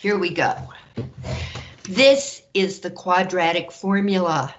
here we go. This is the quadratic formula.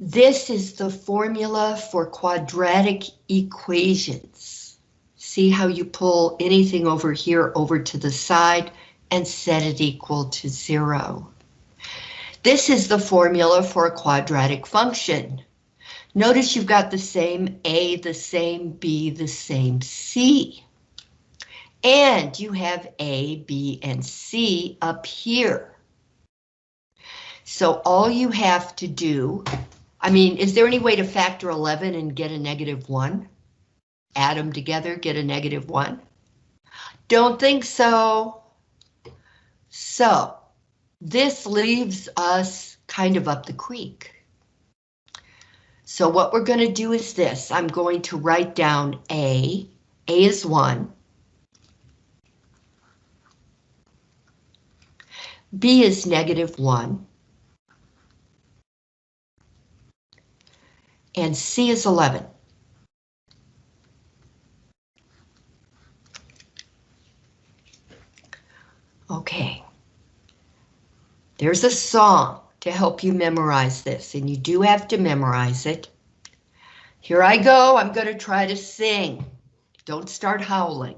This is the formula for quadratic equations. See how you pull anything over here over to the side and set it equal to zero. This is the formula for a quadratic function. Notice you've got the same A, the same B, the same C. And you have A, B, and C up here. So all you have to do I mean, is there any way to factor 11 and get a negative 1? Add them together, get a negative 1? Don't think so. So, this leaves us kind of up the creek. So what we're going to do is this. I'm going to write down A. A is 1. B is negative 1. and C is 11. Okay. There's a song to help you memorize this, and you do have to memorize it. Here I go, I'm going to try to sing. Don't start howling.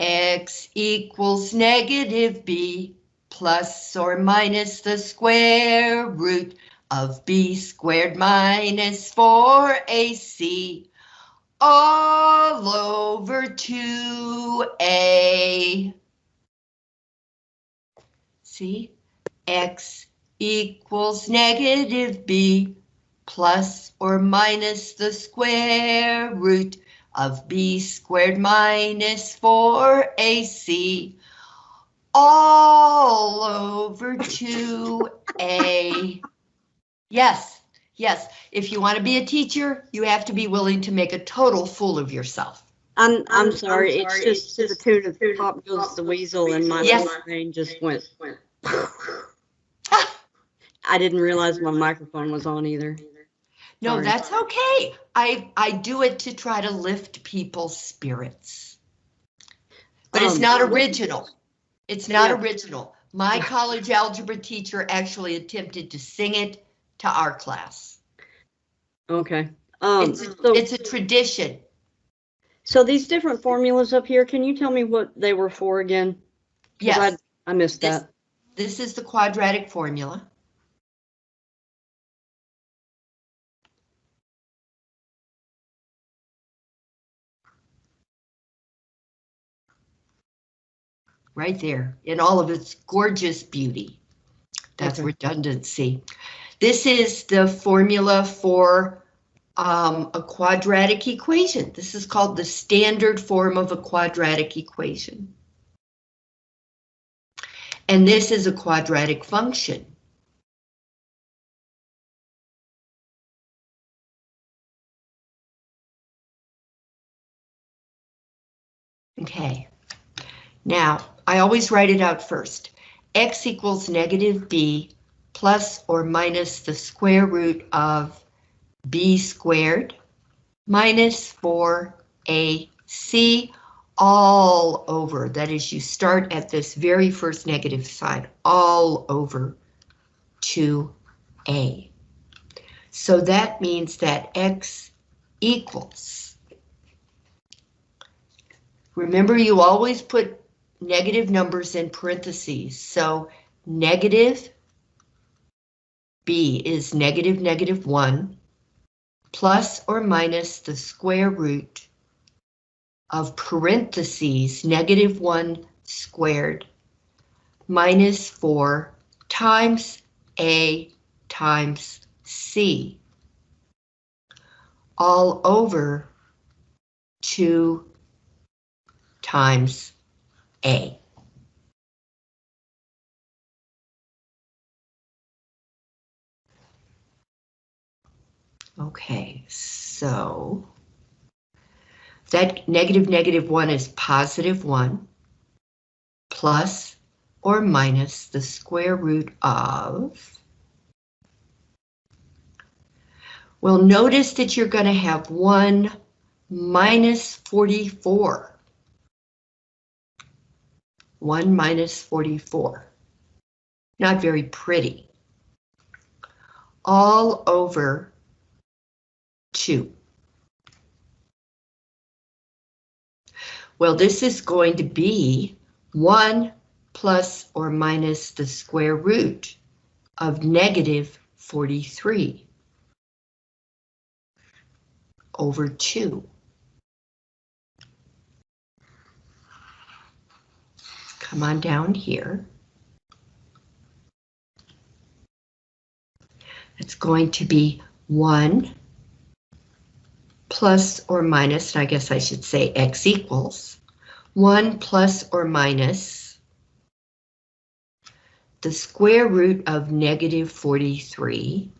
X equals negative B plus or minus the square root of b squared minus 4ac all over 2a. See, x equals negative b plus or minus the square root of b squared minus 4ac all over 2a. Yes, yes. If you want to be a teacher, you have to be willing to make a total fool of yourself. I'm, I'm sorry, it's just the tune of Pop Goes the Weasel and my Yes. brain just went. I didn't realize my microphone was on either. No, Sorry. that's okay. I, I do it to try to lift people's spirits. But it's Um, not original. It's not Yeah. original. My college algebra teacher actually attempted to sing it to our class. Okay. Um, It's, a- so, it's a tradition. so these different formulas up here, can you tell me what they were for again? Yes, I, I missed This- that. this is the quadratic formula. Right there, in all of its gorgeous beauty. That's Okay. redundancy. This is the formula for um, a quadratic equation. This is called the standard form of a quadratic equation. And this is a quadratic function. Okay. Now, I always write it out first. X equals negative B plus or minus the square root of B squared minus 4AC all over. That is, you start at this very first negative side, all over 2A. So that means that X equals. Remember, you always put negative numbers in parentheses. So negative B is negative negative 1 plus or minus the square root of parentheses negative 1 squared minus 4 times A times C all over 2 times A. Okay, so that negative negative 1 is positive 1 plus or minus the square root of Well, notice that you're going to have one minus 44. 1 minus 44. Not very pretty. All over 2. Well, this is going to be 1 plus or minus the square root of negative 43 over 2. Come on down here. It's going to be 1 plus or minus, I guess I should say x equals, 1 plus or minus the square root of negative 43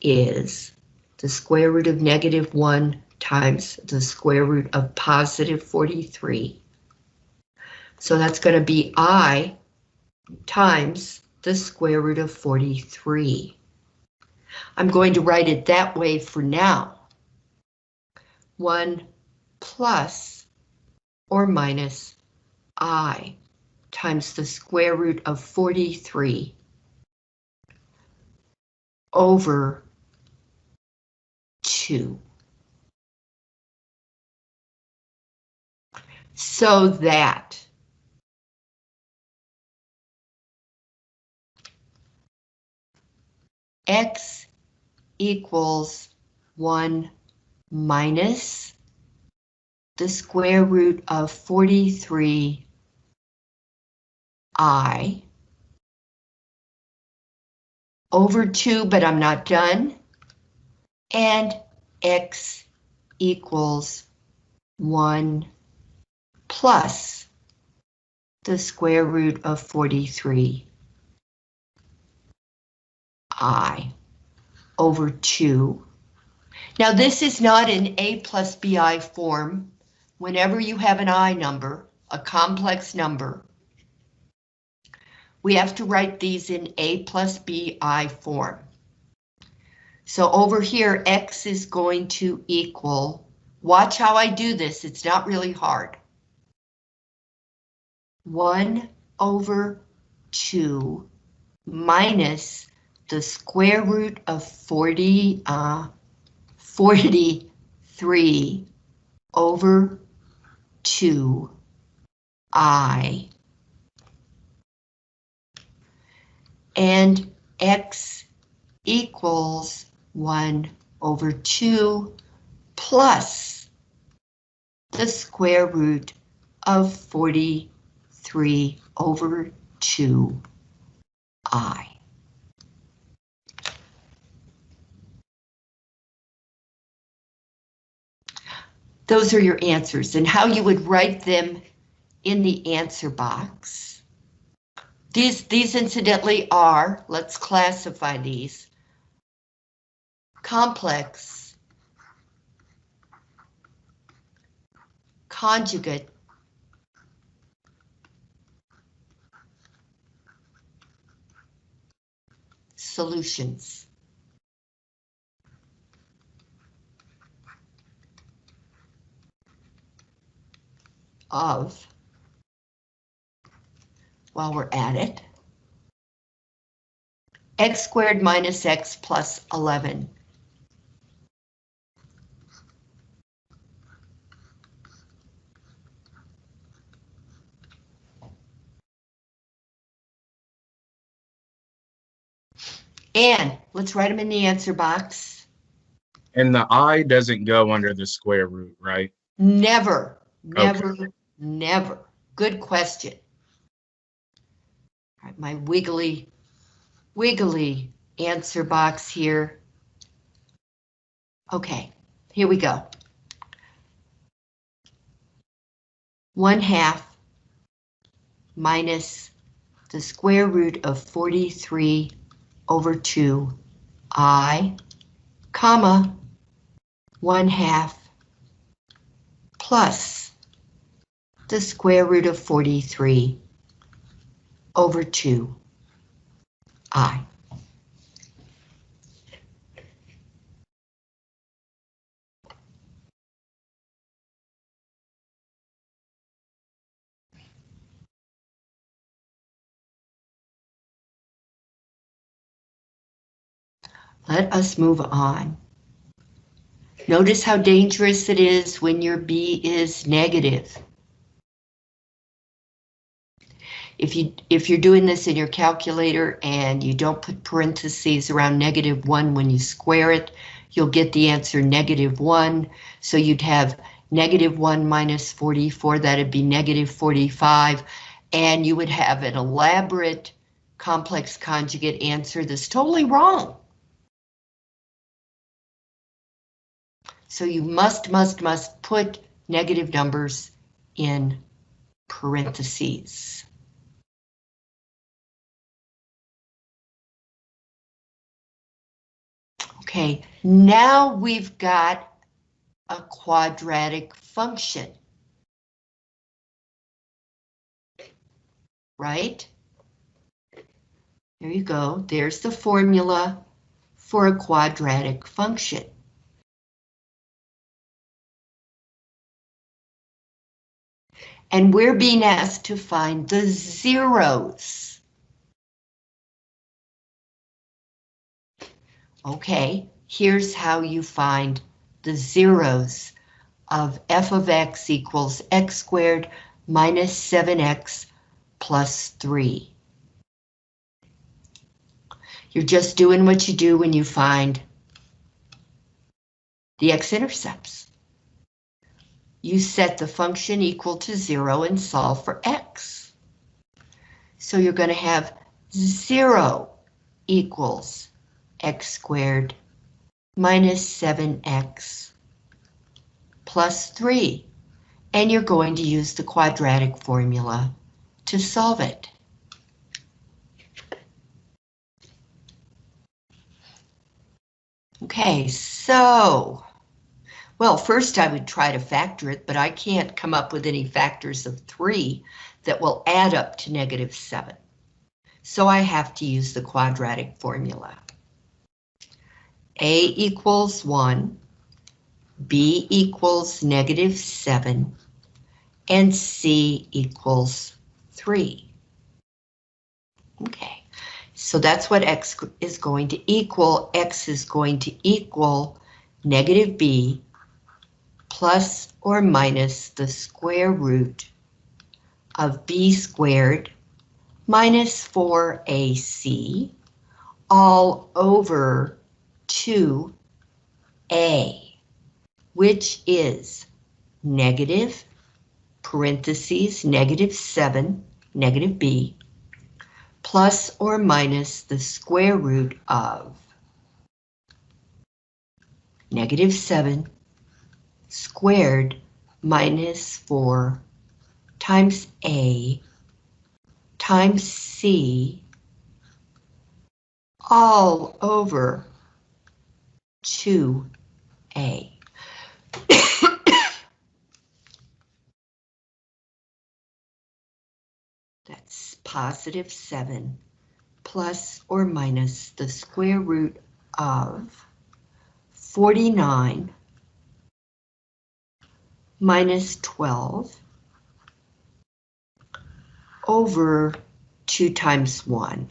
is the square root of negative 1 times the square root of positive 43. So that's going to be i times the square root of 43. I'm going to write it that way for now. 1 plus or minus i times the square root of 43 over 2. So that x equals 1 minus the square root of 43 i over 2, but I'm not done, and x equals 1 plus the square root of 43 i over 2. Now this is not an a plus bi form. Whenever you have an i number, a complex number, we have to write these in a plus bi form. So over here, x is going to equal, watch how I do this, it's not really hard. 1 over 2 minus the square root of 40, uh, 43 over 2 i and x equals 1 over 2 plus the square root of 43 over 2i. Those are your answers and how you would write them in the answer box. These, these incidentally are, let's classify these, complex, conjugate, solutions. Of while we're at it. x squared minus x plus 11. And let's write them in the answer box. And the i doesn't go under the square root, right? Never, never, never. Good question. My wiggly, wiggly answer box here. Okay, here we go. One half minus the square root of 43 over 2 i, comma, 1 half plus the square root of 43 over 2i. Let us move on. Notice how dangerous it is when your B is negative. If you if you're doing this in your calculator and you don't put parentheses around negative one when you square it, you'll get the answer negative one. So you'd have negative one minus 44, that'd be negative 45, and you would have an elaborate complex conjugate answer that's totally wrong. So you must, must, must put negative numbers in parentheses. Okay, now we've got a quadratic function. Right? There you go. There's the formula for a quadratic function. And we're being asked to find the zeros. Okay, here's how you find the zeros of f of x equals x squared minus 7x plus 3. You're just doing what you do when you find the x-intercepts. You set the function equal to 0 and solve for x. So you're going to have 0 equals x squared minus 7x plus 3. And you're going to use the quadratic formula to solve it. Okay, so, well, first I would try to factor it, but I can't come up with any factors of 3 that will add up to negative 7. So I have to use the quadratic formula. A equals 1, B equals negative 7, and C equals 3. Okay, so that's what X is going to equal. X is going to equal negative B plus or minus the square root of B squared minus 4AC all over 2A, which is negative, parentheses, negative 7, negative B, plus or minus the square root of negative 7 squared minus 4 times A times C all over 2A. That's positive 7 plus or minus the square root of 49 minus 12 over 2 times 1.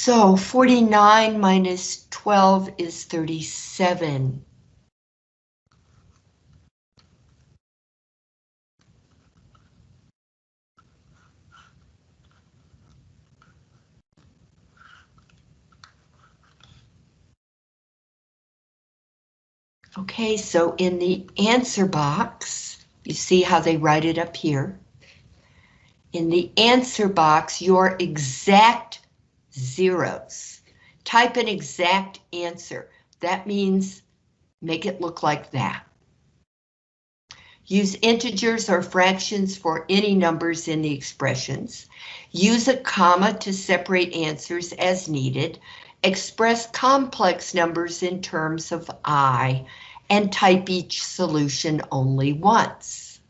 So 49 minus 12 is 37. Okay, so in the answer box, you see how they write it up here. In the answer box, your exact zeros. Type an exact answer. That means make it look like that. Use integers or fractions for any numbers in the expressions. Use a comma to separate answers as needed. Express complex numbers in terms of I and type each solution only once.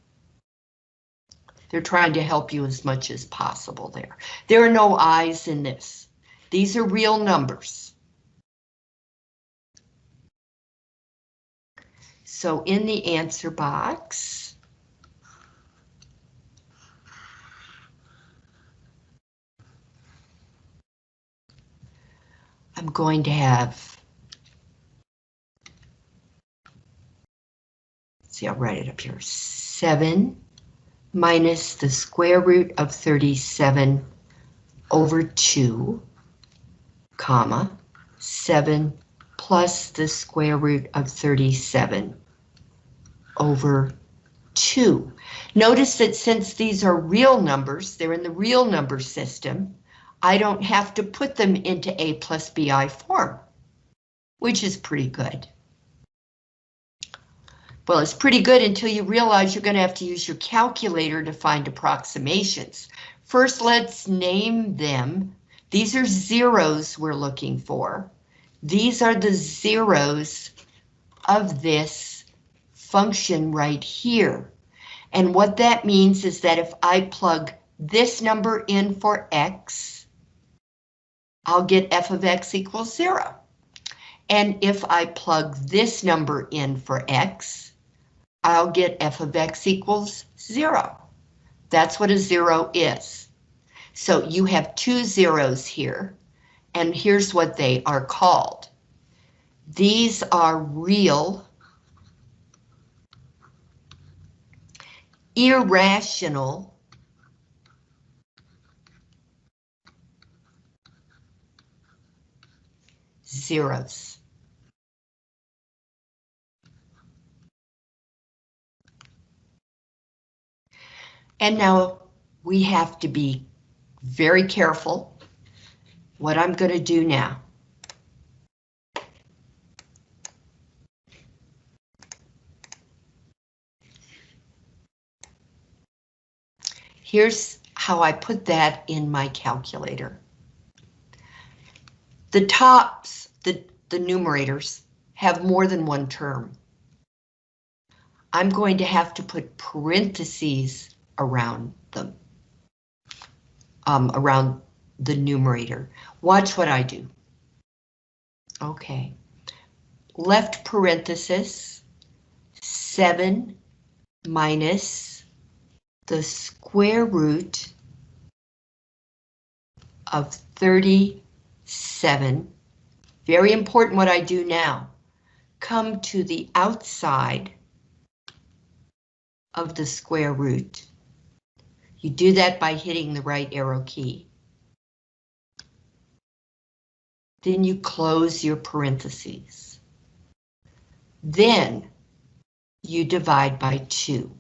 They're trying to help you as much as possible there. There are no I's in this. These are real numbers. So in the answer box, I'm going to have, see, I'll write it up here, 7 minus the square root of 37 over 2 comma, 7 plus the square root of 37 over 2. Notice that since these are real numbers, they're in the real number system, I don't have to put them into A plus BI form, which is pretty good. Well, it's pretty good until you realize you're going to have to use your calculator to find approximations. First, let's name them. These are zeros we're looking for. These are the zeros of this function right here. And what that means is that if I plug this number in for x, I'll get f of x equals zero. And if I plug this number in for x, I'll get f of x equals zero. That's what a zero is. So you have two zeros here, and here's what they are called. These are real irrational zeros. And now we have to be very careful what I'm going to do now. Here's how I put that in my calculator. The tops, the, the numerators, have more than one term. I'm going to have to put parentheses around them, um, around the numerator. Watch what I do. Okay. Left parenthesis, 7 minus the square root of 37. Very important what I do now. Come to the outside of the square root. You do that by hitting the right arrow key. Then you close your parentheses. Then you divide by 2.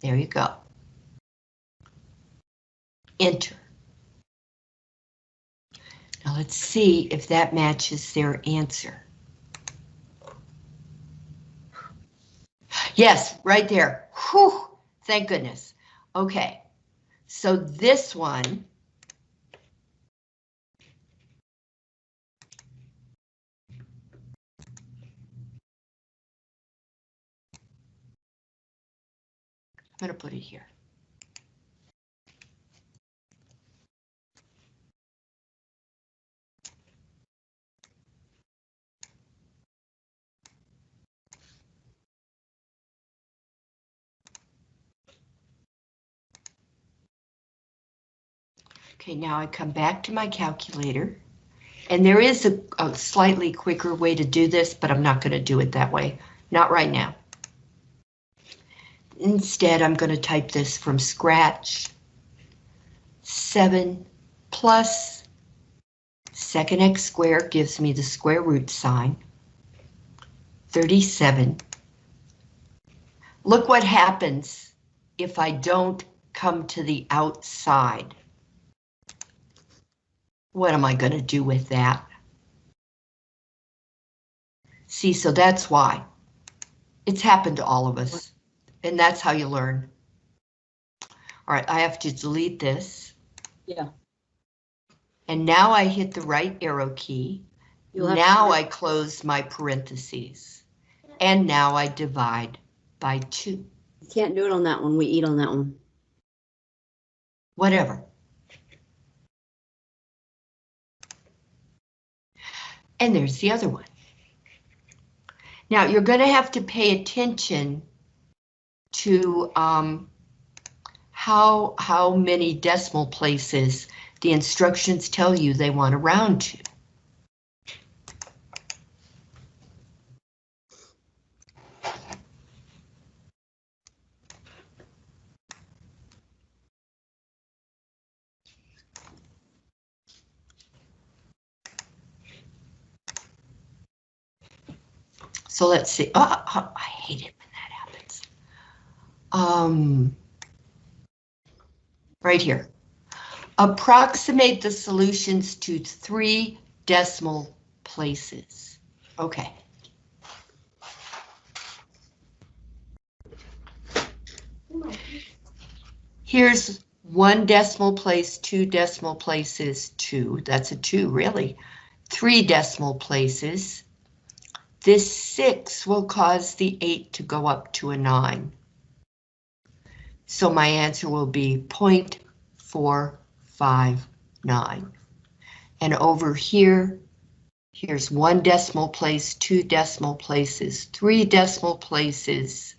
There you go. Enter. Now let's see if that matches their answer. Yes, right there. Whew, thank goodness. Okay, so this one. I'm going to put it here. Okay, now I come back to my calculator. And there is a, a slightly quicker way to do this, but I'm not going to do it that way. Not right now. Instead, I'm going to type this from scratch. 7 plus second x squared gives me the square root sign. 37. Look what happens if I don't come to the outside. What am I going to do with that? See, so that's why. It's happened to all of us, and that's how you learn. All right, I have to delete this. Yeah. And now I hit the right arrow key. Now I close my parentheses. And now I divide by two, You can't do it on that one. We eat on that one. whatever. And there's the other one. Now you're going to have to pay attention to um, how how many decimal places The instructions tell you they want to round to. So let's see. Oh, oh, I hate it when that happens. Um, right here. Approximate the solutions to three decimal places. Okay. Here's one decimal place, two decimal places, two. That's a two, really. Three decimal places. This six will cause the eight to go up to a nine. So my answer will be 0.459. And over here, here's one decimal place, two decimal places, three decimal places.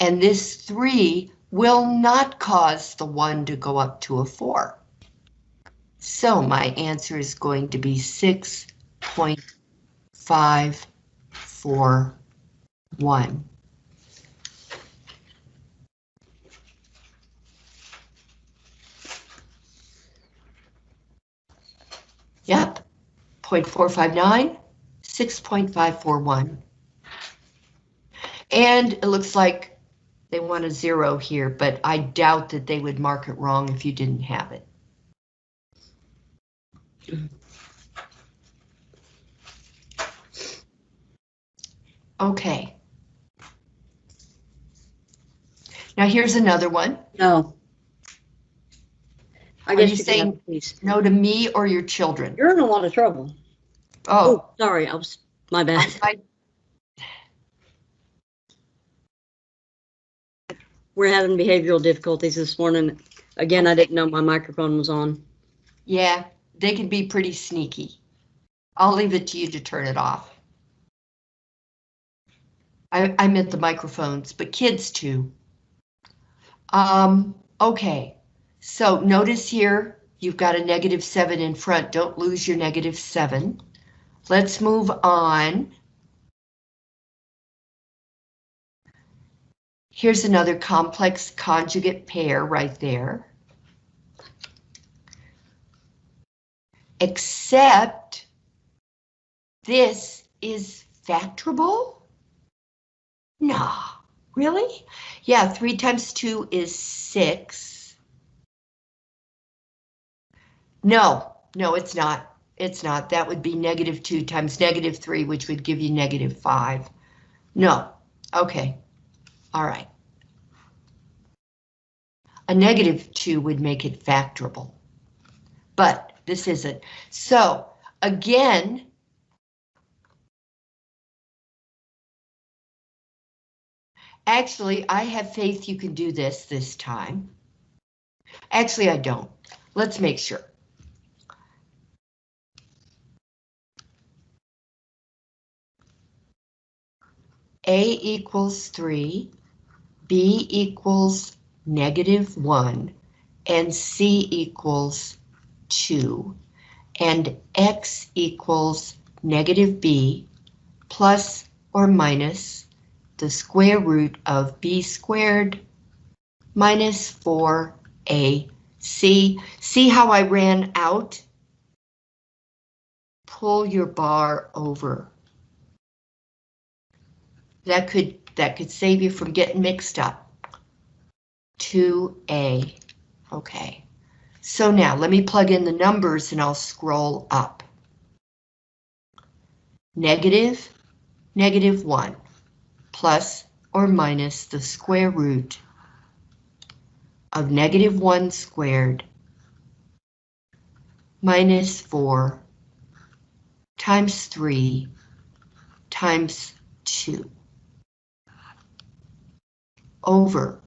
And this three will not cause the one to go up to a four. So my answer is going to be 6.541. Yep, 0.459, 6.541. And it looks like they want a zero here, but I doubt that they would mark it wrong if you didn't have it. Okay. Now here's another one. No. I Are guess you saying- have these. No to me or your children. You're in a lot of trouble. Oh, Oh, sorry, I was, my bad. I- We're having behavioral difficulties this morning. Again, I didn't know my microphone was on. yeah, they can be pretty sneaky. I'll leave it to you to turn it off. I, I meant the microphones, but kids too. Um, okay, so notice here, you've got a negative seven in front. Don't lose your negative seven. Let's move on. Here's another complex conjugate pair right there. Except this is factorable? Nah, really? Yeah, three times two is six. No, no, it's not. It's not. That would be negative two times negative three, which would give you negative five. No, okay, all right. A negative two would make it factorable, but this isn't. So again, Actually, I have faith you can do this this time. Actually, I don't. Let's make sure. A equals 3, B equals negative 1, and C equals 2, and X equals negative B plus or minus the square root of b squared minus 4ac. See how I ran out? Pull your bar over. That could that could save you from getting mixed up. 2a. Okay. So now let me plug in the numbers and I'll scroll up. Negative, negative 1 plus or minus the square root of negative 1 squared minus 4 times 3 times 2 over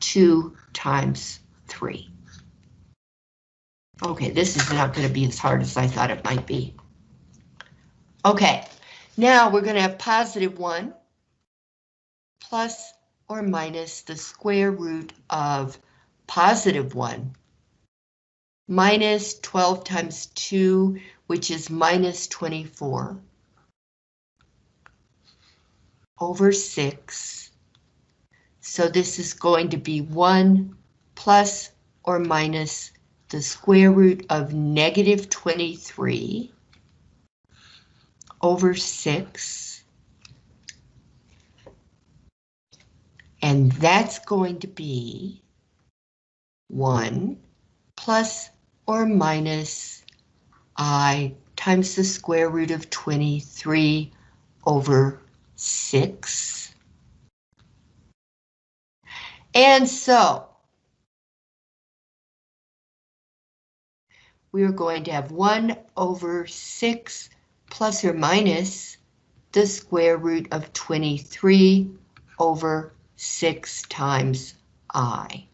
2 times 3. Okay, this is not going to be as hard as I thought it might be. Okay, now we're going to have positive 1 plus or minus the square root of positive 1 minus 12 times 2, which is minus 24, over 6. So this is going to be 1 plus or minus the square root of negative 23 over 6. And that's going to be 1 plus or minus i times the square root of 23 over 6. And so we are going to have 1 over 6 plus or minus the square root of 23 over 6 times i.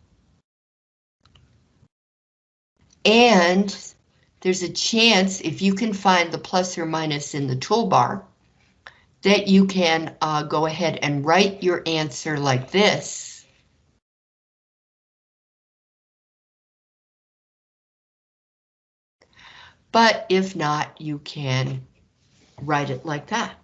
And there's a chance, if you can find the plus or minus in the toolbar, that you can uh, go ahead and write your answer like this. But if not, you can write it like that.